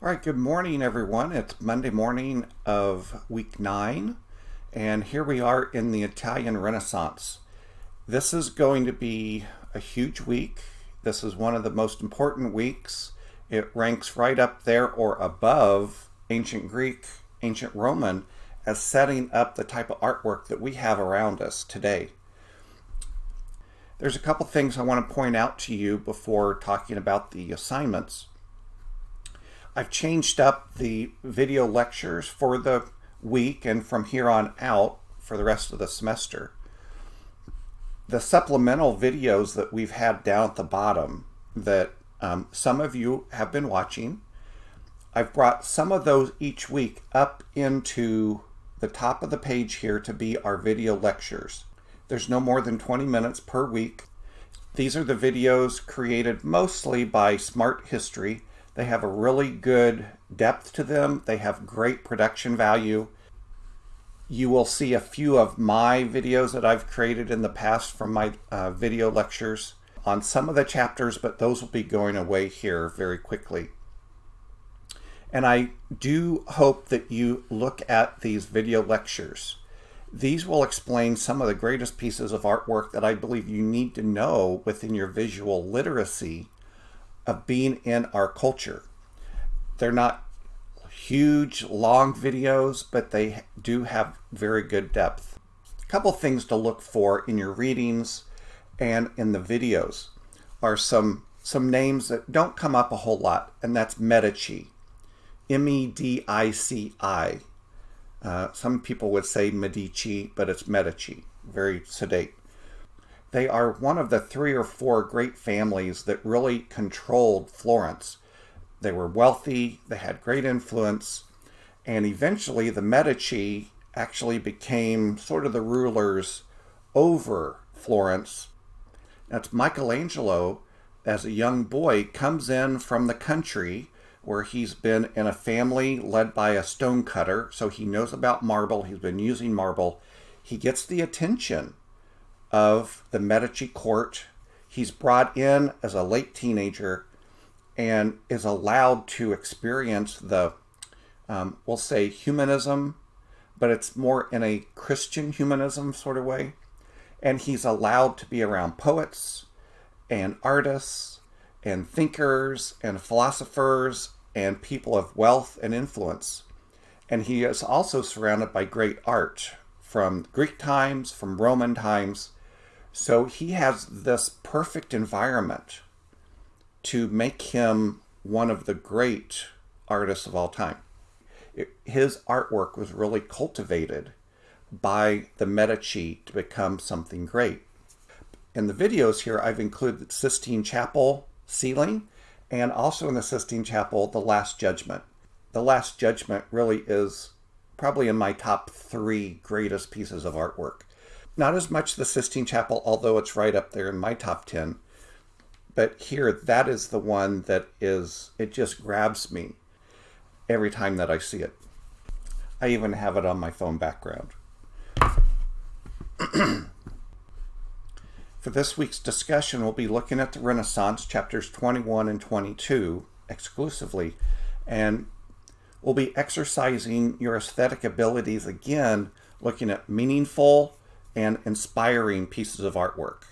All right, good morning, everyone. It's Monday morning of week nine, and here we are in the Italian Renaissance. This is going to be a huge week. This is one of the most important weeks. It ranks right up there or above ancient Greek, ancient Roman, as setting up the type of artwork that we have around us today. There's a couple things I want to point out to you before talking about the assignments. I've changed up the video lectures for the week and from here on out for the rest of the semester. The supplemental videos that we've had down at the bottom that um, some of you have been watching, I've brought some of those each week up into the top of the page here to be our video lectures. There's no more than 20 minutes per week. These are the videos created mostly by Smarthistory they have a really good depth to them. They have great production value. You will see a few of my videos that I've created in the past from my uh, video lectures on some of the chapters, but those will be going away here very quickly. And I do hope that you look at these video lectures. These will explain some of the greatest pieces of artwork that I believe you need to know within your visual literacy of being in our culture. They're not huge, long videos, but they do have very good depth. A couple things to look for in your readings and in the videos are some, some names that don't come up a whole lot, and that's Medici. M-E-D-I-C-I. Uh, some people would say Medici, but it's Medici. Very sedate. They are one of the three or four great families that really controlled Florence. They were wealthy, they had great influence, and eventually the Medici actually became sort of the rulers over Florence. That's Michelangelo, as a young boy, comes in from the country where he's been in a family led by a stonecutter, so he knows about marble, he's been using marble. He gets the attention of the Medici court. He's brought in as a late teenager and is allowed to experience the, um, we'll say, humanism, but it's more in a Christian humanism sort of way. And he's allowed to be around poets and artists and thinkers and philosophers and people of wealth and influence. And he is also surrounded by great art from Greek times, from Roman times, so he has this perfect environment to make him one of the great artists of all time. It, his artwork was really cultivated by the Medici to become something great. In the videos here, I've included the Sistine Chapel ceiling and also in the Sistine Chapel, The Last Judgment. The Last Judgment really is probably in my top three greatest pieces of artwork. Not as much the Sistine Chapel, although it's right up there in my top 10. But here, that is the one that is, it just grabs me every time that I see it. I even have it on my phone background. For this week's discussion, we'll be looking at the Renaissance, chapters 21 and 22 exclusively, and we'll be exercising your aesthetic abilities again, looking at meaningful and inspiring pieces of artwork.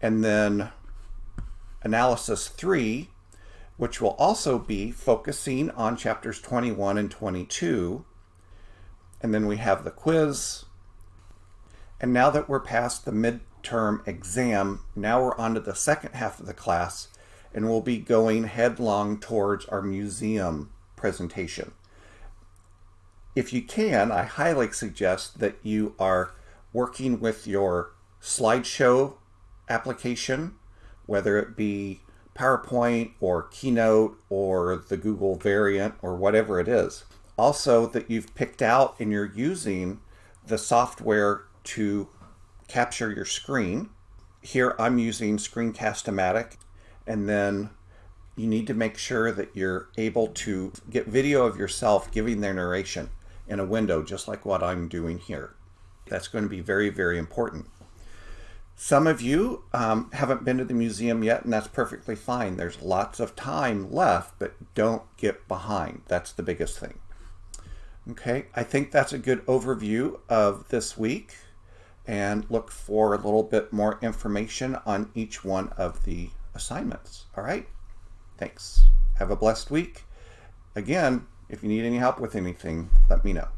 And then analysis three, which will also be focusing on chapters 21 and 22. And then we have the quiz. And now that we're past the midterm exam, now we're on to the second half of the class, and we'll be going headlong towards our museum presentation. If you can, I highly suggest that you are working with your slideshow application, whether it be PowerPoint or Keynote or the Google variant or whatever it is. Also that you've picked out and you're using the software to capture your screen. Here I'm using Screencast-O-Matic and then you need to make sure that you're able to get video of yourself giving their narration in a window just like what I'm doing here. That's going to be very, very important. Some of you um, haven't been to the museum yet, and that's perfectly fine. There's lots of time left, but don't get behind. That's the biggest thing. Okay, I think that's a good overview of this week and look for a little bit more information on each one of the assignments. All right, thanks. Have a blessed week. Again, if you need any help with anything, let me know.